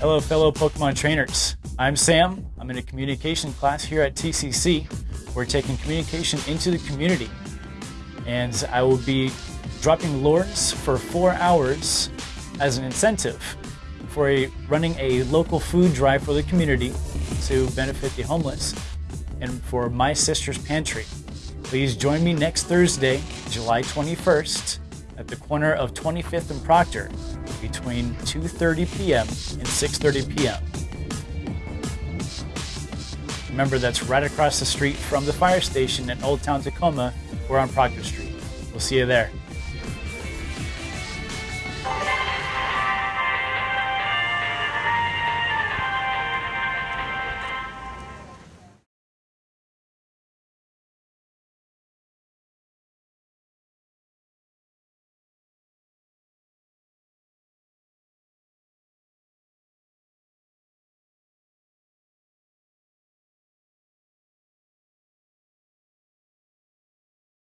Hello, fellow Pokemon trainers. I'm Sam. I'm in a communication class here at TCC. We're taking communication into the community. And I will be dropping lures for four hours as an incentive for a, running a local food drive for the community to benefit the homeless and for My Sister's Pantry. Please join me next Thursday, July 21st, at the corner of 25th and Proctor between 2:30 p.m. and 6:30 p.m. Remember, that's right across the street from the fire station in Old Town Tacoma or on Proctor Street. We'll see you there.